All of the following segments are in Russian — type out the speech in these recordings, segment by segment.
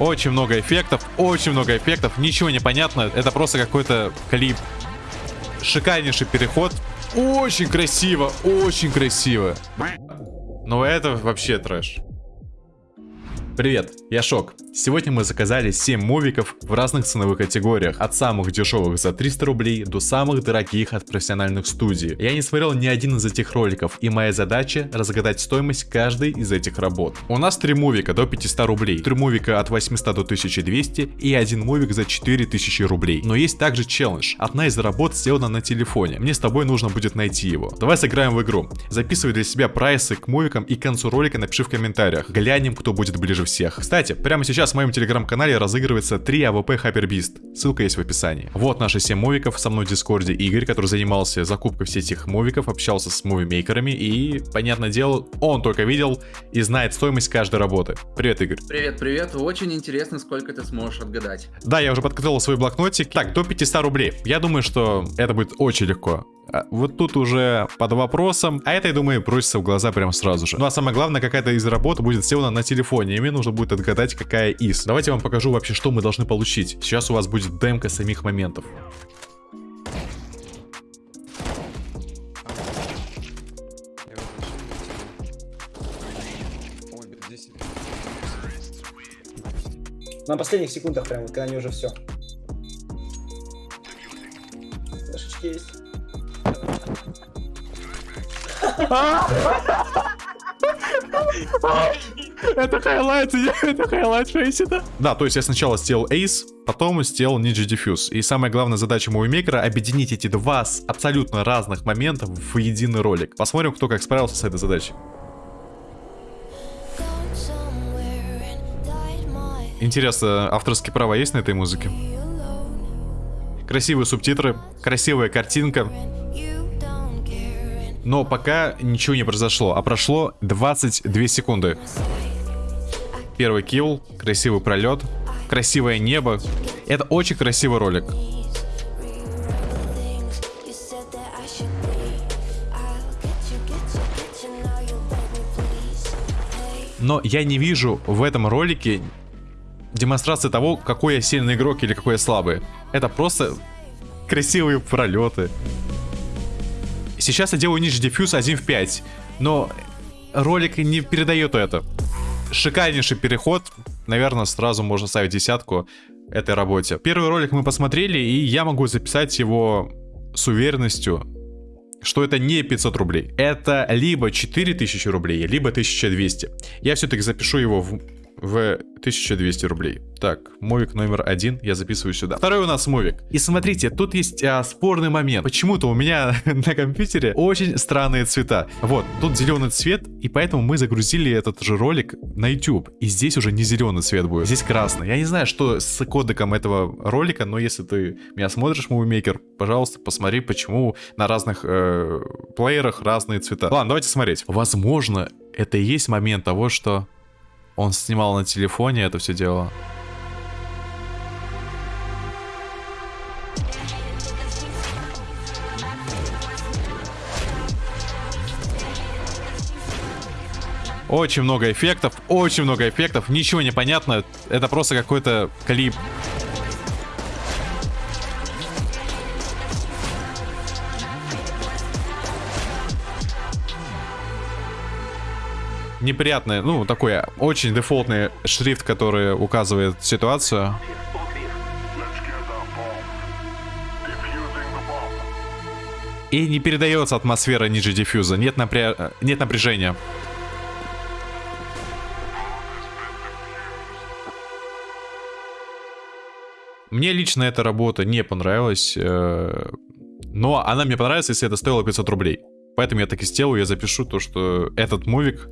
Очень много эффектов, очень много эффектов, ничего не понятно, это просто какой-то клип. Шикарнейший переход, очень красиво, очень красиво. Но это вообще трэш. Привет, я Шок. Сегодня мы заказали 7 мувиков в разных ценовых категориях, от самых дешевых за 300 рублей до самых дорогих от профессиональных студий. Я не смотрел ни один из этих роликов, и моя задача разгадать стоимость каждой из этих работ. У нас 3 мувика до 500 рублей, 3 мувика от 800 до 1200 и один мувик за 4000 рублей. Но есть также челлендж. Одна из работ сделана на телефоне. Мне с тобой нужно будет найти его. Давай сыграем в игру. Записывай для себя прайсы к мувикам и к концу ролика напиши в комментариях. Глянем, кто будет ближе всех. Кстати, прямо сейчас в моем телеграм-канале разыгрывается 3 AWP Hyper Beast. Ссылка есть в описании. Вот наши 7 мувиков. Со мной в дискорде Игорь, который занимался закупкой всех этих мувиков, общался с мувимейкерами и, понятное дело, он только видел и знает стоимость каждой работы. Привет, Игорь. Привет, привет. Очень интересно, сколько ты сможешь отгадать. Да, я уже подготовил свой блокнотик. Так, до 500 рублей. Я думаю, что это будет очень легко. А, вот тут уже под вопросом. А это, я думаю, бросится в глаза прямо сразу же. Ну а самое главное, какая-то из работ будет сделана на телефоне. И мне нужно будет отгадать, какая из. Давайте я вам покажу вообще, что мы должны получить. Сейчас у вас будет демка самих моментов. На последних секундах прям, когда они уже все. Флешечки есть. Это хайлайт, это хайлайт фейсита. Да, то есть я сначала сделал Ace, потом сделал Ninja Defuse. И самая главная задача мувимейкера объединить эти два абсолютно разных моментов в единый ролик. Посмотрим, кто как справился с этой задачей. Интересно, авторские права есть на этой музыке? Красивые субтитры, красивая картинка. Но пока ничего не произошло, а прошло 22 секунды. Первый килл, красивый пролет, красивое небо. Это очень красивый ролик. Но я не вижу в этом ролике демонстрации того, какой я сильный игрок или какой я слабый. Это просто красивые пролеты. Сейчас я делаю ниже дефьюз 1 в 5, но ролик не передает это. Шикарнейший переход. Наверное, сразу можно ставить десятку этой работе. Первый ролик мы посмотрели, и я могу записать его с уверенностью, что это не 500 рублей. Это либо 4000 рублей, либо 1200. Я все-таки запишу его в в 1200 рублей. Так, мовик номер один я записываю сюда. Второй у нас мовик. И смотрите, тут есть а, спорный момент. Почему-то у меня на компьютере очень странные цвета. Вот, тут зеленый цвет, и поэтому мы загрузили этот же ролик на YouTube. И здесь уже не зеленый цвет будет, здесь красный. Я не знаю, что с кодеком этого ролика, но если ты меня смотришь, мувимейкер, пожалуйста, посмотри, почему на разных э, плеерах разные цвета. Ладно, давайте смотреть. Возможно, это и есть момент того, что он снимал на телефоне это все дело. Очень много эффектов, очень много эффектов, ничего не понятно, это просто какой-то клип. Неприятный, ну, такой очень дефолтный шрифт, который указывает ситуацию. И не передается атмосфера ниже диффьюза, нет, напря... нет напряжения. Мне лично эта работа не понравилась, э, но она мне понравится, если это стоило 500 рублей. Поэтому я так и сделаю, я запишу то, что этот мувик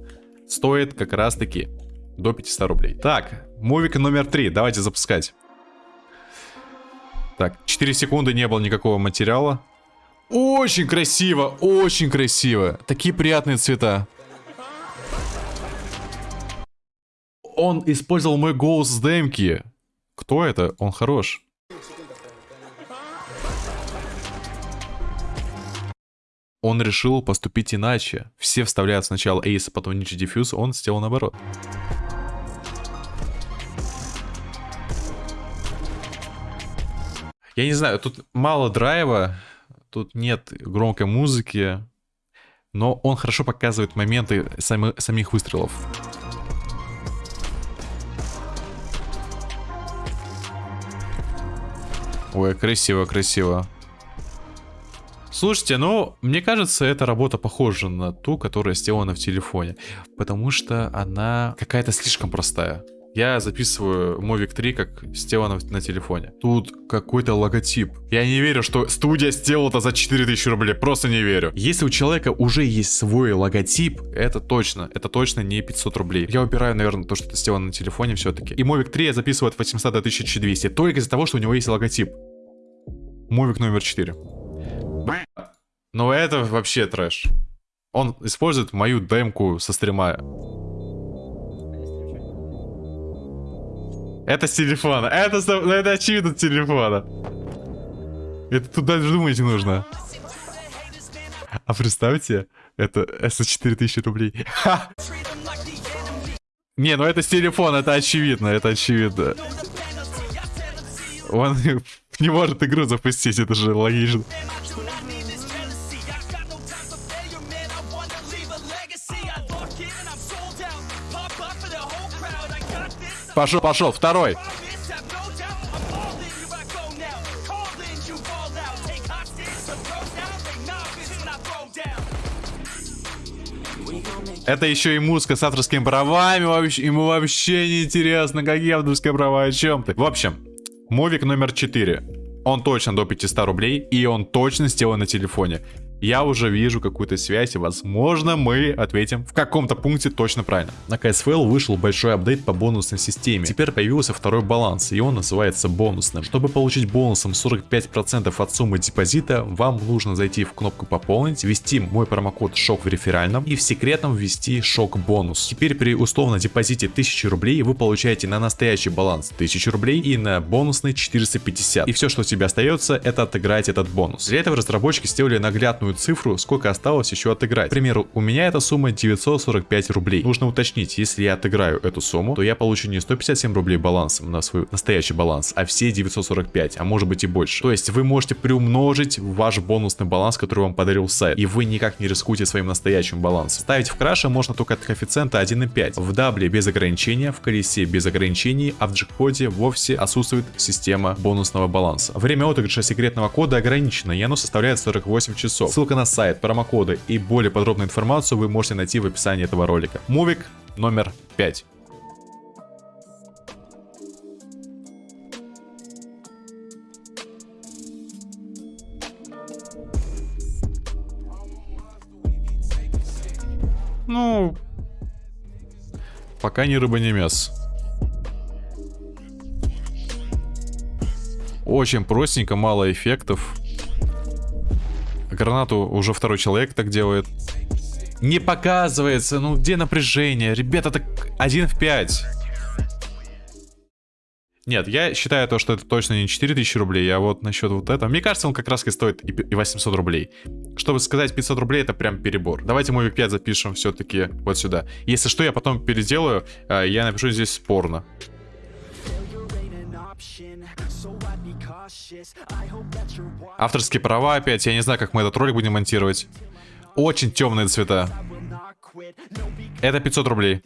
стоит как раз таки до 500 рублей. Так, мувик номер 3, давайте запускать. Так, 4 секунды не было никакого материала. Очень красиво, очень красиво. Такие приятные цвета. Он использовал мой голос с демки. Кто это? Он хорош. Он решил поступить иначе. Все вставляют сначала Ace, а потом Ninja Diffuse, он сделал наоборот. Я не знаю, тут мало драйва, тут нет громкой музыки, но он хорошо показывает моменты сами, самих выстрелов. Ой, красиво, красиво. Слушайте, ну, мне кажется, эта работа похожа на ту, которая сделана в телефоне. Потому что она какая-то слишком простая. Я записываю Mavic 3 как сделано на телефоне. Тут какой-то логотип. Я не верю, что студия сделала это за 4000 рублей. Просто не верю. Если у человека уже есть свой логотип, это точно. Это точно не 500 рублей. Я убираю, наверное, то, что это сделано на телефоне все-таки. И Mavic 3 я записываю от 800 до 1200. Только из-за того, что у него есть логотип. Mavic номер 4. Но это вообще трэш. Он использует мою демку со стрима. Это с телефона. Это, ну, это очевидно с телефона. Это тут даже думать не нужно. А представьте, это за 4000 рублей. Не, ну это с телефона, это очевидно, это очевидно. Он не может игру запустить, это же логично. Пошел, пошел, второй. Это еще и музыка с авторскими правами, вообще, ему вообще не интересно, какие авторские права, о чем ты. В общем, мувик номер 4. Он точно до 500 рублей, и он точно сделан на телефоне я уже вижу какую-то связь, и возможно мы ответим в каком-то пункте точно правильно. На KSFL вышел большой апдейт по бонусной системе. Теперь появился второй баланс, и он называется бонусным. Чтобы получить бонусом 45% от суммы депозита, вам нужно зайти в кнопку пополнить, ввести мой промокод ШОК в реферальном и в секретном ввести ШОК бонус. Теперь при условно депозите 1000 рублей вы получаете на настоящий баланс 1000 рублей и на бонусный 450. И все, что тебе остается, это отыграть этот бонус. Для этого разработчики сделали наглядную точную цифру, сколько осталось еще отыграть. К примеру, у меня эта сумма 945 рублей. Нужно уточнить, если я отыграю эту сумму, то я получу не 157 рублей балансом на свой настоящий баланс, а все 945, а может быть и больше. То есть вы можете приумножить ваш бонусный баланс, который вам подарил сайт, и вы никак не рискуете своим настоящим балансом. Ставить в краше можно только от коэффициента 1,5. В дабле без ограничения, в колесе без ограничений, а в джекпоте вовсе отсутствует система бонусного баланса. Время отыгрыша секретного кода ограничено, и оно составляет 48 часов. Ссылка на сайт, промокоды и более подробную информацию вы можете найти в описании этого ролика. Мувик номер 5. Ну, пока ни рыба, ни мясо. Очень простенько, мало эффектов. Гранату уже второй человек так делает. Не показывается, ну где напряжение? Ребята, так 1 в 5. Нет, я считаю то, что это точно не 4000 рублей, а вот насчет вот этого. Мне кажется, он как раз и стоит и 800 рублей. Чтобы сказать 500 рублей, это прям перебор. Давайте мой 5 запишем все-таки вот сюда. Если что, я потом переделаю, а, я напишу здесь спорно. Авторские права опять. Я не знаю, как мы этот ролик будем монтировать. Очень темные цвета. Это 500 рублей.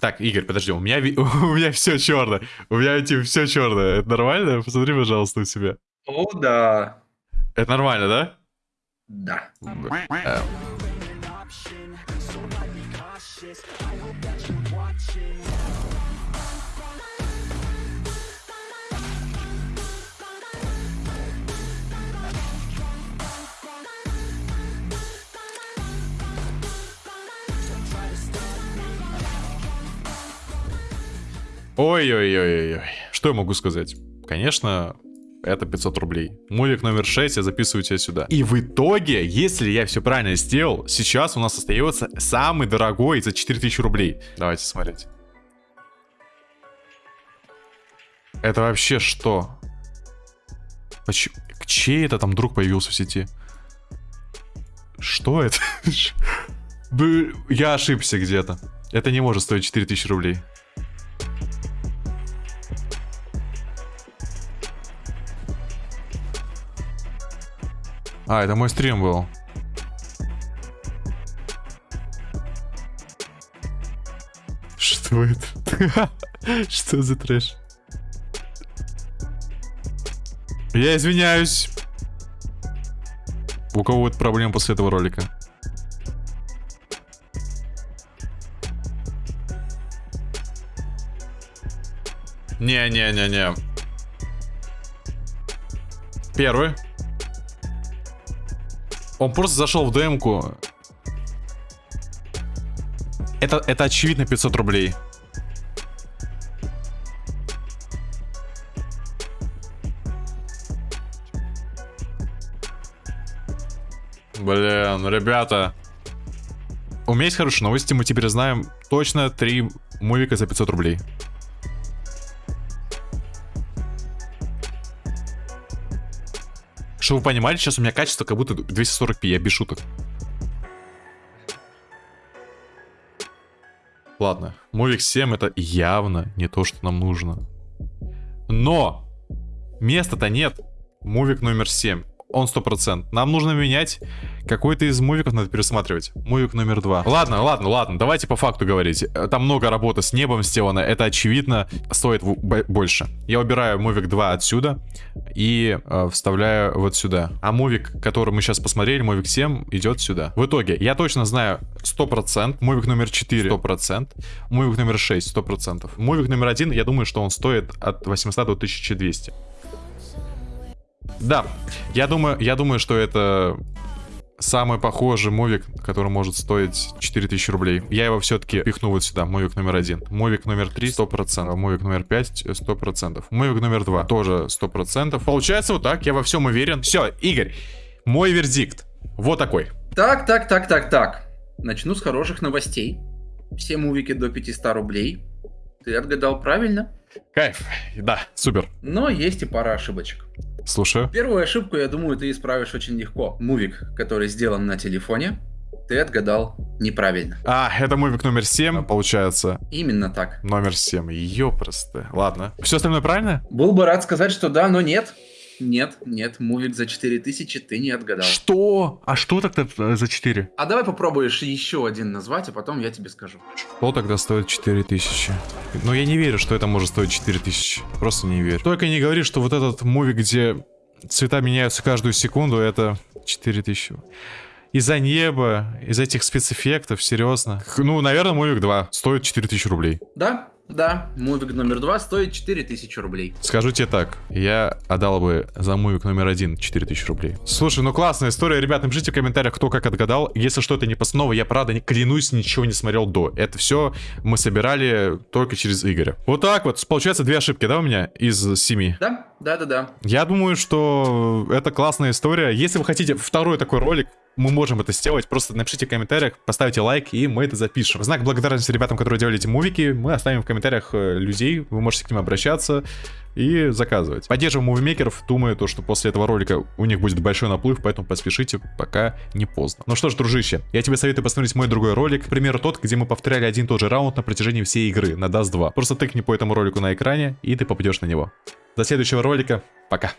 Так, Игорь, подожди, у меня, у меня все черное. У меня типа все черное. Это нормально? Посмотри, пожалуйста, у себя. О, да. Это нормально, да? Да. Э, Ой-ой-ой-ой. Что я могу сказать? Конечно, это 500 рублей. Мувик номер 6 я записываю тебя сюда. И в итоге, если я все правильно сделал, сейчас у нас остается самый дорогой за 4000 рублей. Давайте смотреть. Это вообще что? Почему? Чей это там друг появился в сети? Что это? Я ошибся где-то. Это не может стоить 4000 рублей. А, это мой стрим был. Что это? Что за трэш? Я извиняюсь. У кого будет проблема после этого ролика? Не-не-не-не. Первый. Он просто зашел в демку. Это, это очевидно 500 рублей. Блин, ребята. У меня есть хорошие новости. Мы теперь знаем точно три мувика за 500 рублей. Чтобы вы понимали, сейчас у меня качество как будто 240p, я без шуток. Ладно, Мувик 7 это явно не то, что нам нужно. Но! Места-то нет. Мувик номер 7 он 100%. Нам нужно менять какой-то из мувиков, надо пересматривать. Мувик номер два. Ладно, ладно, ладно, давайте по факту говорить. Там много работы с небом сделано, это очевидно стоит больше. Я убираю мувик 2 отсюда и э, вставляю вот сюда. А мувик, который мы сейчас посмотрели, мувик 7, идет сюда. В итоге, я точно знаю 100%, мувик номер 4 100%, мувик номер 6 100%. Мувик номер 1, я думаю, что он стоит от 800 до 1200. Да, я думаю, я думаю, что это самый похожий мувик, который может стоить 4000 рублей. Я его все-таки пихну вот сюда, мувик номер один. Мувик номер 3 100%, мувик номер 5 100%, мувик номер 2 тоже 100%. Получается вот так, я во всем уверен. Все, Игорь, мой вердикт вот такой. Так, так, так, так, так. Начну с хороших новостей. Все мувики до 500 рублей. Ты отгадал правильно. Кайф, да, супер. Но есть и пара ошибочек. Слушаю. Первую ошибку, я думаю, ты исправишь очень легко. Мувик, который сделан на телефоне, ты отгадал неправильно. А, это мувик номер 7, получается. Именно так. Номер 7, ёпросто. Ладно. Все остальное правильно? Был бы рад сказать, что да, но нет. Нет, нет, мувик за 4000 ты не отгадал. Что? А что тогда э, за 4? А давай попробуешь еще один назвать, а потом я тебе скажу. Что тогда стоит 4000? Ну, я не верю, что это может стоить 4000. Просто не верю. Только не говори, что вот этот мувик, где цвета меняются каждую секунду, это 4000. Из-за неба, из этих спецэффектов, серьезно. Ну, наверное, мувик 2 стоит 4000 рублей. Да, да, мувик номер два стоит 4000 рублей. Скажу тебе так, я отдал бы за мувик номер один 4000 рублей. Слушай, ну классная история, ребят, напишите в комментариях, кто как отгадал. Если что-то не постанова, я правда, не клянусь, ничего не смотрел до. Это все мы собирали только через Игоря. Вот так вот, получается две ошибки, да, у меня из семи? Да, да, да, да. Я думаю, что это классная история. Если вы хотите второй такой ролик, мы можем это сделать. Просто напишите в комментариях, поставьте лайк, и мы это запишем. В знак благодарности ребятам, которые делали эти мувики, мы оставим в комментариях э, людей, вы можете к ним обращаться и заказывать. Поддерживаем мувимейкеров, думаю, то, что после этого ролика у них будет большой наплыв, поэтому поспешите, пока не поздно. Ну что ж, дружище, я тебе советую посмотреть мой другой ролик, к примеру, тот, где мы повторяли один и тот же раунд на протяжении всей игры, на Dust 2. Просто тыкни по этому ролику на экране, и ты попадешь на него. До следующего ролика, пока.